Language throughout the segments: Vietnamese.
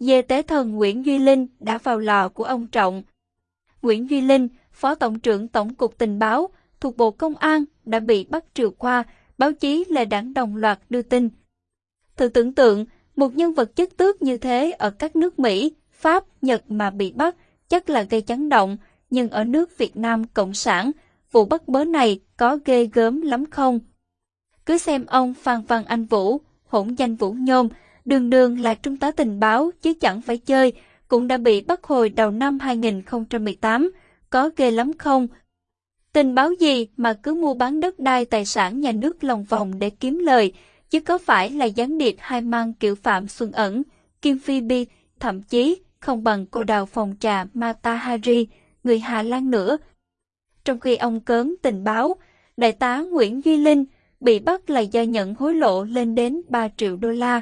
dê tế thần Nguyễn Duy Linh đã vào lò của ông Trọng. Nguyễn Duy Linh, Phó Tổng trưởng Tổng cục Tình báo thuộc Bộ Công an đã bị bắt triệu qua, báo chí là đảng đồng loạt đưa tin. Thử tưởng tượng, một nhân vật chất tước như thế ở các nước Mỹ, Pháp, Nhật mà bị bắt chắc là gây chấn động, nhưng ở nước Việt Nam Cộng sản, vụ bắt bớ này có ghê gớm lắm không? Cứ xem ông Phan Văn Anh Vũ, hỗn danh Vũ Nhôm, đường đường là trung tá tình báo chứ chẳng phải chơi, cũng đã bị bắt hồi đầu năm 2018, có ghê lắm không? Tình báo gì mà cứ mua bán đất đai tài sản nhà nước lòng vòng để kiếm lời, chứ có phải là gián điệp hai mang kiểu Phạm Xuân Ẩn, Kim Phi Bi, thậm chí không bằng cô đào phòng trà Mata Hari, người Hà Lan nữa. Trong khi ông cớn tình báo, đại tá Nguyễn Duy Linh bị bắt là do nhận hối lộ lên đến 3 triệu đô la,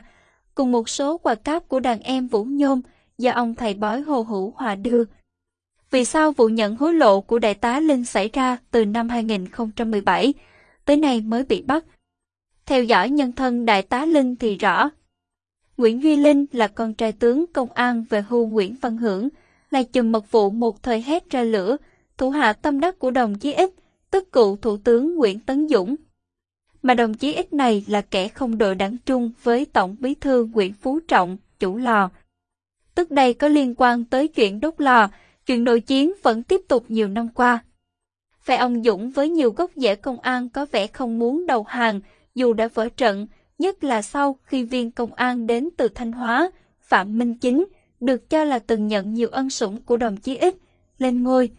cùng một số quà cáp của đàn em Vũ Nhôm do ông thầy bói Hồ Hữu Hòa đưa. Vì sao vụ nhận hối lộ của đại tá Linh xảy ra từ năm 2017 tới nay mới bị bắt? Theo dõi nhân thân đại tá Linh thì rõ. Nguyễn Duy Linh là con trai tướng công an về hưu Nguyễn Văn Hưởng, là chùm mật vụ một thời hét ra lửa, thủ hạ tâm đắc của đồng chí Ích, tức cựu thủ tướng Nguyễn Tấn Dũng. Mà đồng chí X này là kẻ không đội đảng trung với Tổng bí thư Nguyễn Phú Trọng, chủ lò. Tức đây có liên quan tới chuyện đốt lò, chuyện nội chiến vẫn tiếp tục nhiều năm qua. Phe ông Dũng với nhiều gốc rễ công an có vẻ không muốn đầu hàng, dù đã vỡ trận, nhất là sau khi viên công an đến từ Thanh Hóa, Phạm Minh Chính, được cho là từng nhận nhiều ân sủng của đồng chí X, lên ngôi.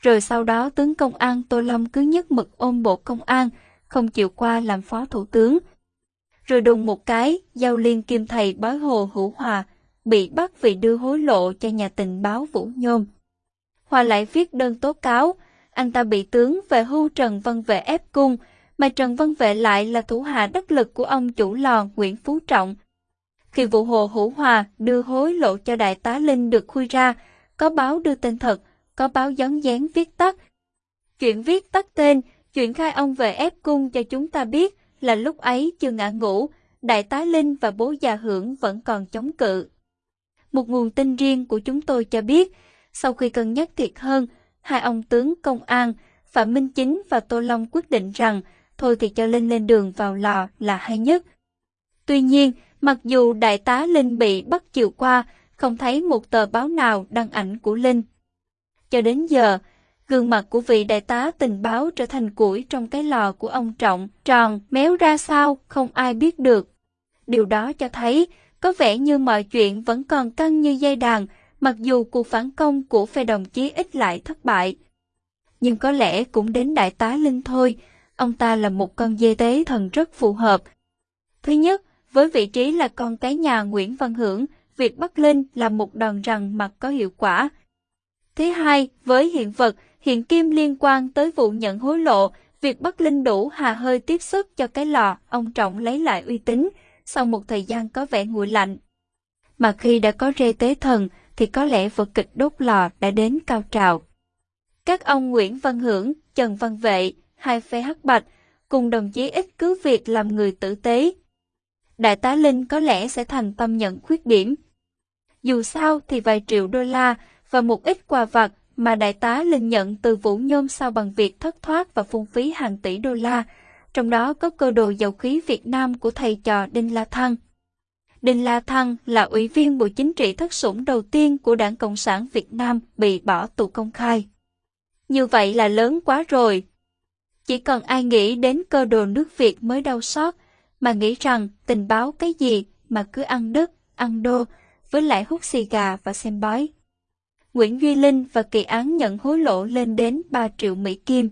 Rồi sau đó tướng công an Tô Lâm cứ nhất mực ôm bộ công an, không chịu qua làm phó thủ tướng. Rồi đùng một cái, giao liên kim thầy bói hồ hữu hòa, bị bắt vì đưa hối lộ cho nhà tình báo Vũ Nhôm. Hòa lại viết đơn tố cáo, anh ta bị tướng về hưu Trần Văn Vệ ép cung, mà Trần Văn Vệ lại là thủ hạ đắc lực của ông chủ lò Nguyễn Phú Trọng. Khi vụ hồ hữu hòa đưa hối lộ cho đại tá Linh được khui ra, có báo đưa tên thật, có báo gión dán viết tắt. Chuyện viết tắt tên, chuyện khai ông về ép cung cho chúng ta biết là lúc ấy chưa ngã ngủ, đại tá Linh và bố già hưởng vẫn còn chống cự. Một nguồn tin riêng của chúng tôi cho biết, sau khi cân nhắc thiệt hơn, hai ông tướng công an, Phạm Minh Chính và Tô Long quyết định rằng thôi thì cho Linh lên đường vào lò là hay nhất. Tuy nhiên, mặc dù đại tá Linh bị bắt chiều qua, không thấy một tờ báo nào đăng ảnh của Linh. Cho đến giờ, gương mặt của vị đại tá tình báo trở thành củi trong cái lò của ông Trọng, tròn, méo ra sao, không ai biết được. Điều đó cho thấy, có vẻ như mọi chuyện vẫn còn căng như dây đàn, mặc dù cuộc phản công của phe đồng chí ít lại thất bại. Nhưng có lẽ cũng đến đại tá Linh thôi, ông ta là một con dê tế thần rất phù hợp. Thứ nhất, với vị trí là con cái nhà Nguyễn Văn Hưởng, việc bắt Linh là một đòn rằng mặt có hiệu quả. Thứ hai, với hiện vật, hiện kim liên quan tới vụ nhận hối lộ, việc bắt Linh đủ hà hơi tiếp sức cho cái lò, ông Trọng lấy lại uy tín, sau một thời gian có vẻ nguội lạnh. Mà khi đã có rê tế thần, thì có lẽ vở kịch đốt lò đã đến cao trào. Các ông Nguyễn Văn Hưởng, Trần Văn Vệ, hai phe hắc bạch, cùng đồng chí ít cứ việc làm người tử tế. Đại tá Linh có lẽ sẽ thành tâm nhận khuyết điểm. Dù sao thì vài triệu đô la và một ít quà vặt mà đại tá Linh nhận từ Vũ Nhôm sau bằng việc thất thoát và phung phí hàng tỷ đô la, trong đó có cơ đồ dầu khí Việt Nam của thầy trò Đinh La Thăng. Đinh La Thăng là ủy viên Bộ Chính trị thất sủng đầu tiên của Đảng Cộng sản Việt Nam bị bỏ tù công khai. Như vậy là lớn quá rồi. Chỉ cần ai nghĩ đến cơ đồ nước Việt mới đau xót, mà nghĩ rằng tình báo cái gì mà cứ ăn đất, ăn đô, với lại hút xì gà và xem bói. Nguyễn Duy Linh và kỳ án nhận hối lộ lên đến 3 triệu Mỹ Kim.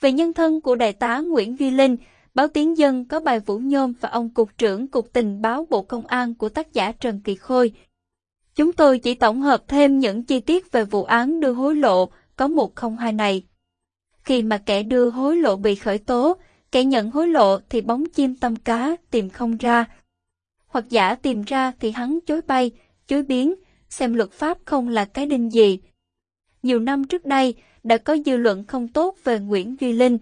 Về nhân thân của đại tá Nguyễn Duy Linh, báo Tiếng Dân có bài Vũ Nhôm và ông Cục trưởng Cục Tình báo Bộ Công an của tác giả Trần Kỳ Khôi. Chúng tôi chỉ tổng hợp thêm những chi tiết về vụ án đưa hối lộ có 102 này. Khi mà kẻ đưa hối lộ bị khởi tố, kẻ nhận hối lộ thì bóng chim tâm cá tìm không ra. Hoặc giả tìm ra thì hắn chối bay, chối biến, xem luật pháp không là cái đinh gì. Nhiều năm trước đây, đã có dư luận không tốt về Nguyễn Duy Linh.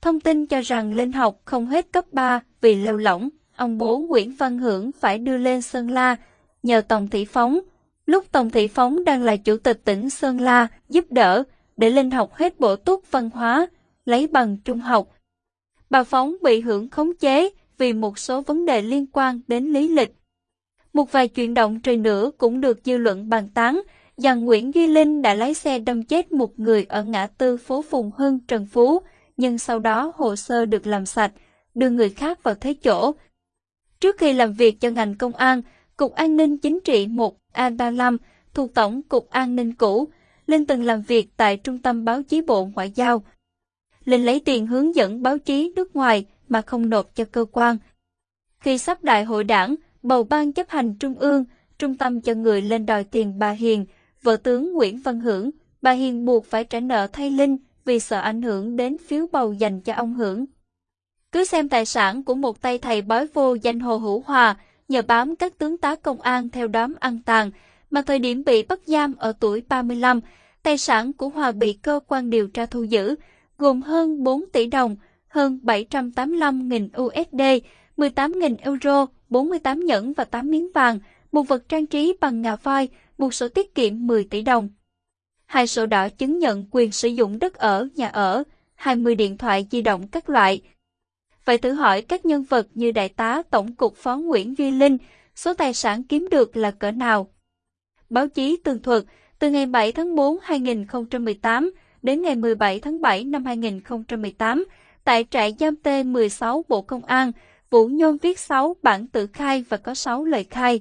Thông tin cho rằng Linh học không hết cấp 3 vì lêu lỏng, ông bố Nguyễn Văn Hưởng phải đưa lên Sơn La, nhờ Tổng Thị Phóng. Lúc Tổng Thị Phóng đang là chủ tịch tỉnh Sơn La, giúp đỡ, để Linh học hết bộ túc văn hóa, lấy bằng trung học. Bà Phóng bị hưởng khống chế vì một số vấn đề liên quan đến lý lịch. Một vài chuyện động trời nữa cũng được dư luận bàn tán, rằng Nguyễn Duy Linh đã lái xe đâm chết một người ở ngã tư phố Phùng Hưng, Trần Phú, nhưng sau đó hồ sơ được làm sạch, đưa người khác vào thế chỗ. Trước khi làm việc cho ngành công an, Cục An ninh Chính trị 1 A35 thuộc Tổng Cục An ninh cũ, Linh từng làm việc tại Trung tâm Báo chí Bộ Ngoại giao. Linh lấy tiền hướng dẫn báo chí nước ngoài mà không nộp cho cơ quan. Khi sắp đại hội đảng, bầu ban chấp hành trung ương, trung tâm cho người lên đòi tiền bà Hiền, vợ tướng Nguyễn Văn Hưởng, bà Hiền buộc phải trả nợ thay Linh vì sợ ảnh hưởng đến phiếu bầu dành cho ông Hưởng. Cứ xem tài sản của một tay thầy bói vô danh Hồ Hữu Hòa, nhờ bám các tướng tá công an theo đám ăn tàn, mà thời điểm bị bắt giam ở tuổi 35, tài sản của Hòa bị cơ quan điều tra thu giữ, gồm hơn 4 tỷ đồng, hơn 785.000 USD, 18.000 euro, 48 nhẫn và 8 miếng vàng, một vật trang trí bằng ngà voi, một sổ tiết kiệm 10 tỷ đồng. Hai sổ đỏ chứng nhận quyền sử dụng đất ở, nhà ở, 20 điện thoại di động các loại. Vậy thử hỏi các nhân vật như Đại tá Tổng cục Phó Nguyễn Duy Linh, số tài sản kiếm được là cỡ nào? Báo chí tường thuật, từ ngày 7 tháng 4 2018 đến ngày 17 tháng 7 năm 2018, tại trại giam T16 Bộ Công an, Vũ Nhôm viết 6 bản tự khai và có 6 lời khai.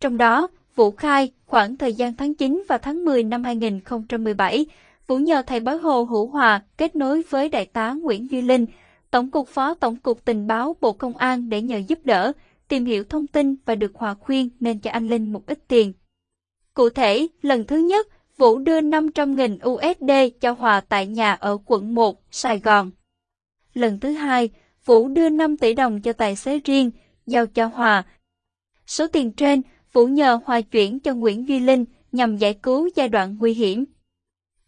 Trong đó, Vũ khai, khoảng thời gian tháng 9 và tháng 10 năm 2017, Vũ nhờ thầy bói Hồ Hữu Hòa kết nối với Đại tá Nguyễn Duy Linh, Tổng cục Phó Tổng cục Tình báo Bộ Công an để nhờ giúp đỡ, tìm hiểu thông tin và được Hòa khuyên nên cho anh Linh một ít tiền. Cụ thể, lần thứ nhất, Vũ đưa 500.000 USD cho Hòa tại nhà ở quận 1, Sài Gòn. Lần thứ hai, Vũ đưa 5 tỷ đồng cho tài xế riêng, giao cho Hòa. Số tiền trên, Vũ nhờ Hòa chuyển cho Nguyễn Duy Linh nhằm giải cứu giai đoạn nguy hiểm.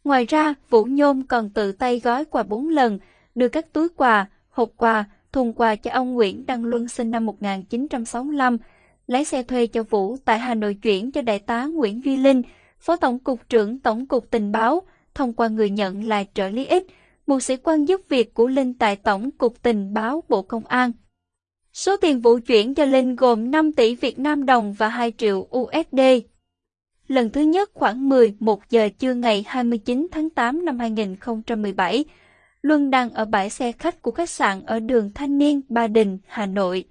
Ngoài ra, Vũ Nhôm còn tự tay gói quà 4 lần, đưa các túi quà, hộp quà, thùng quà cho ông Nguyễn Đăng Luân sinh năm 1965, lái xe thuê cho Vũ tại Hà Nội chuyển cho đại tá Nguyễn Duy Linh, Phó Tổng cục trưởng Tổng cục Tình báo, thông qua người nhận là trợ lý ích, một sĩ quan giúp việc của Linh tại Tổng cục Tình báo Bộ Công an. Số tiền vụ chuyển cho Linh gồm 5 tỷ Việt Nam đồng và 2 triệu USD. Lần thứ nhất khoảng 11 giờ trưa ngày 29 tháng 8 năm 2017, Luân đang ở bãi xe khách của khách sạn ở đường Thanh Niên, Ba Đình, Hà Nội.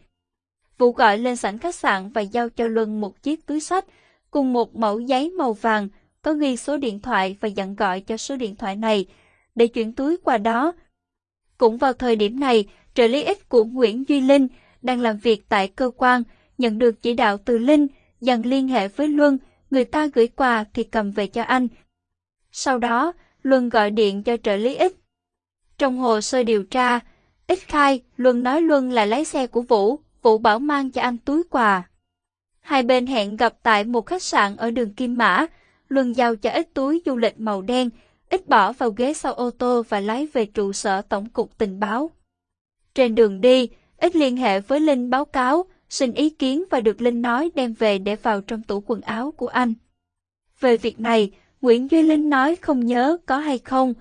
Vũ gọi lên sảnh khách sạn và giao cho Luân một chiếc túi sách cùng một mẫu giấy màu vàng có ghi số điện thoại và dặn gọi cho số điện thoại này để chuyển túi qua đó. Cũng vào thời điểm này, trợ lý ích của Nguyễn Duy Linh đang làm việc tại cơ quan, nhận được chỉ đạo từ Linh dần liên hệ với Luân, người ta gửi quà thì cầm về cho anh. Sau đó, Luân gọi điện cho trợ lý ích. Trong hồ sơ điều tra, ích khai Luân nói Luân là lái xe của Vũ, Vũ bảo mang cho anh túi quà. Hai bên hẹn gặp tại một khách sạn ở đường Kim Mã, Luân giao cho ít túi du lịch màu đen, ít bỏ vào ghế sau ô tô và lái về trụ sở Tổng cục Tình báo. Trên đường đi, ít liên hệ với Linh báo cáo, xin ý kiến và được Linh nói đem về để vào trong tủ quần áo của anh. Về việc này, Nguyễn Duy Linh nói không nhớ có hay không.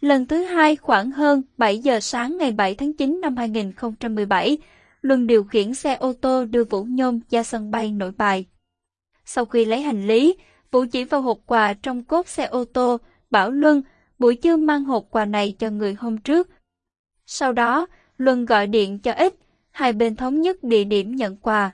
Lần thứ hai khoảng hơn 7 giờ sáng ngày 7 tháng 9 năm 2017, Luân điều khiển xe ô tô đưa Vũ Nhôm ra sân bay nội bài. Sau khi lấy hành lý, Vũ chỉ vào hộp quà trong cốp xe ô tô, bảo Luân buổi trưa mang hộp quà này cho người hôm trước. Sau đó, Luân gọi điện cho Ích, hai bên thống nhất địa điểm nhận quà.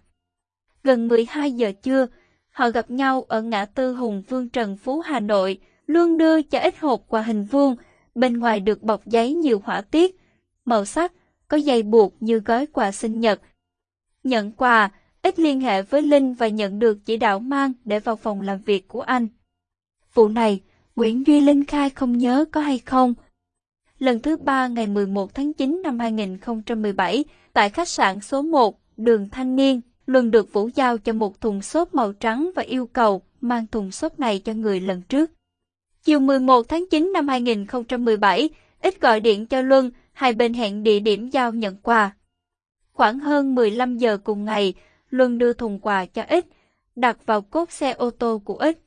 Gần 12 giờ trưa, họ gặp nhau ở ngã tư Hùng Vương Trần Phú Hà Nội, Luân đưa cho Ích hộp quà hình vuông, bên ngoài được bọc giấy nhiều họa tiết, màu sắc, có dây buộc như gói quà sinh nhật. Nhận quà, Ích liên hệ với Linh và nhận được chỉ đạo mang để vào phòng làm việc của anh. Vụ này, Nguyễn Duy Linh khai không nhớ có hay không, lần thứ ba ngày 11 tháng 9 năm 2017 tại khách sạn số 1, đường Thanh Niên, Luân được Vũ giao cho một thùng xốp màu trắng và yêu cầu mang thùng xốp này cho người lần trước. Chiều 11 tháng 9 năm 2017, Ít gọi điện cho Luân, hai bên hẹn địa điểm giao nhận quà. Khoảng hơn 15 giờ cùng ngày, Luân đưa thùng quà cho Ít, đặt vào cốp xe ô tô của Ích.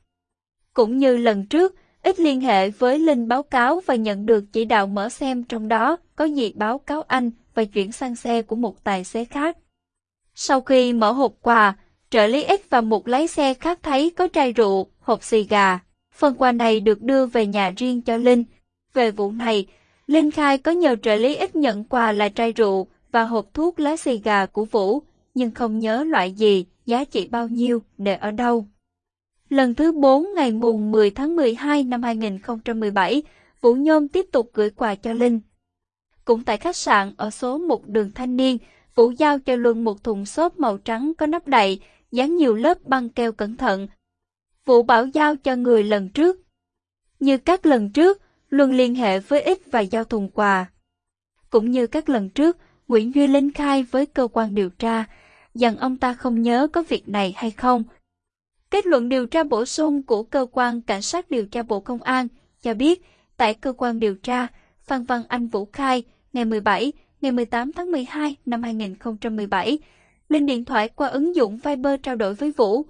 Cũng như lần trước, Ích liên hệ với Linh báo cáo và nhận được chỉ đạo mở xem trong đó có gì báo cáo anh và chuyển sang xe của một tài xế khác. Sau khi mở hộp quà, trợ lý X và một lái xe khác thấy có chai rượu, hộp xì gà. Phần quà này được đưa về nhà riêng cho Linh. Về vụ này, Linh khai có nhờ trợ lý X nhận quà là chai rượu và hộp thuốc lá xì gà của Vũ, nhưng không nhớ loại gì, giá trị bao nhiêu, để ở đâu. Lần thứ 4 ngày mùng 10 tháng 12 năm 2017, Vũ Nhôm tiếp tục gửi quà cho Linh. Cũng tại khách sạn ở số 1 đường Thanh Niên, Vũ giao cho Luân một thùng xốp màu trắng có nắp đậy, dán nhiều lớp băng keo cẩn thận. Vũ bảo giao cho người lần trước. Như các lần trước, Luân liên hệ với ít và giao thùng quà. Cũng như các lần trước, Nguyễn Duy Linh khai với cơ quan điều tra, rằng ông ta không nhớ có việc này hay không. Kết luận điều tra bổ sung của cơ quan cảnh sát điều tra Bộ Công an cho biết, tại cơ quan điều tra, Phan Văn Anh Vũ khai ngày 17, ngày 18 tháng 12 năm 2017, Linh điện thoại qua ứng dụng Viber trao đổi với Vũ.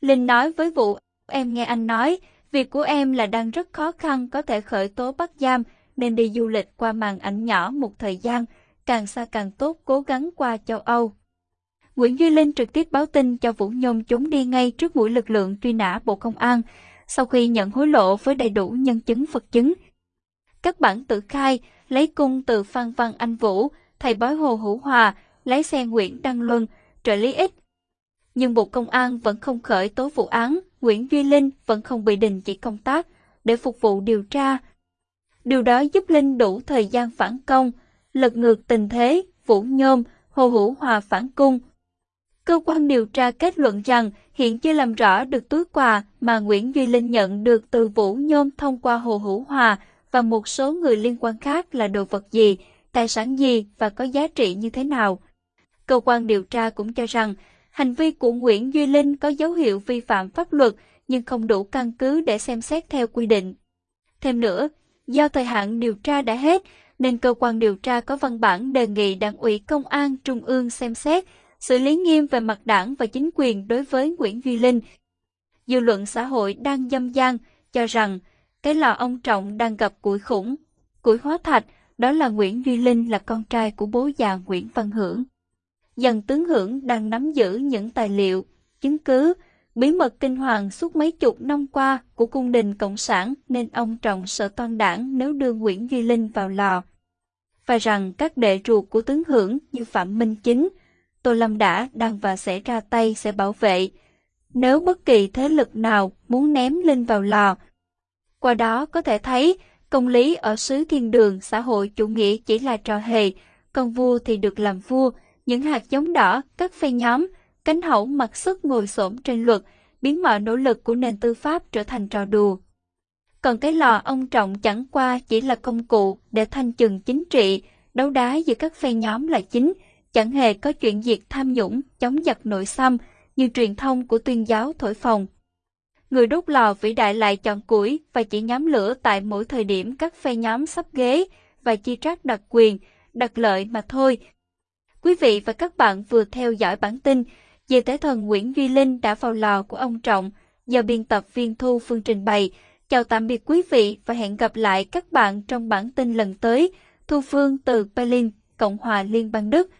Linh nói với Vũ, em nghe anh nói, việc của em là đang rất khó khăn có thể khởi tố bắt giam nên đi du lịch qua màn ảnh nhỏ một thời gian, càng xa càng tốt cố gắng qua châu Âu. Nguyễn Duy Linh trực tiếp báo tin cho Vũ Nhôm trốn đi ngay trước mũi lực lượng truy nã Bộ Công an, sau khi nhận hối lộ với đầy đủ nhân chứng vật chứng. Các bản tự khai lấy cung từ Phan Văn Anh Vũ, thầy bói Hồ Hữu Hòa, lái xe Nguyễn Đăng Luân, trợ lý ích. Nhưng Bộ Công an vẫn không khởi tố vụ án, Nguyễn Duy Linh vẫn không bị đình chỉ công tác để phục vụ điều tra. Điều đó giúp Linh đủ thời gian phản công, lật ngược tình thế, Vũ Nhôm, Hồ Hữu Hòa phản cung, Cơ quan điều tra kết luận rằng hiện chưa làm rõ được túi quà mà Nguyễn Duy Linh nhận được từ Vũ Nhôm thông qua Hồ Hữu Hòa và một số người liên quan khác là đồ vật gì, tài sản gì và có giá trị như thế nào. Cơ quan điều tra cũng cho rằng hành vi của Nguyễn Duy Linh có dấu hiệu vi phạm pháp luật nhưng không đủ căn cứ để xem xét theo quy định. Thêm nữa, do thời hạn điều tra đã hết, nên cơ quan điều tra có văn bản đề nghị Đảng ủy Công an Trung ương xem xét xử lý nghiêm về mặt đảng và chính quyền đối với Nguyễn Duy Linh. Dư luận xã hội đang dâm gian cho rằng cái lò ông Trọng đang gặp củi khủng, củi hóa thạch, đó là Nguyễn Duy Linh là con trai của bố già Nguyễn Văn Hưởng. Dần tướng Hưởng đang nắm giữ những tài liệu, chứng cứ, bí mật kinh hoàng suốt mấy chục năm qua của cung đình Cộng sản nên ông Trọng sợ toàn đảng nếu đưa Nguyễn Duy Linh vào lò. Và rằng các đệ ruột của tướng Hưởng như Phạm Minh Chính, Tô Lâm đã, đang và sẽ ra tay sẽ bảo vệ. Nếu bất kỳ thế lực nào muốn ném Linh vào lò. Qua đó có thể thấy, công lý ở xứ thiên đường xã hội chủ nghĩa chỉ là trò hề, con vua thì được làm vua, những hạt giống đỏ, các phe nhóm, cánh hậu mặc sức ngồi xổm trên luật, biến mọi nỗ lực của nền tư pháp trở thành trò đùa. Còn cái lò ông trọng chẳng qua chỉ là công cụ để thanh trừng chính trị, đấu đá giữa các phe nhóm là chính, chẳng hề có chuyện diệt tham nhũng, chống giặc nội xâm như truyền thông của tuyên giáo thổi phồng. Người đốt lò vĩ đại lại chọn củi và chỉ nhóm lửa tại mỗi thời điểm các phe nhóm sắp ghế và chi trác đặc quyền, đặc lợi mà thôi. Quý vị và các bạn vừa theo dõi bản tin về Tế thần Nguyễn Duy Linh đã vào lò của ông Trọng do biên tập viên Thu Phương trình bày. Chào tạm biệt quý vị và hẹn gặp lại các bạn trong bản tin lần tới. Thu Phương từ Berlin, Cộng hòa Liên bang Đức.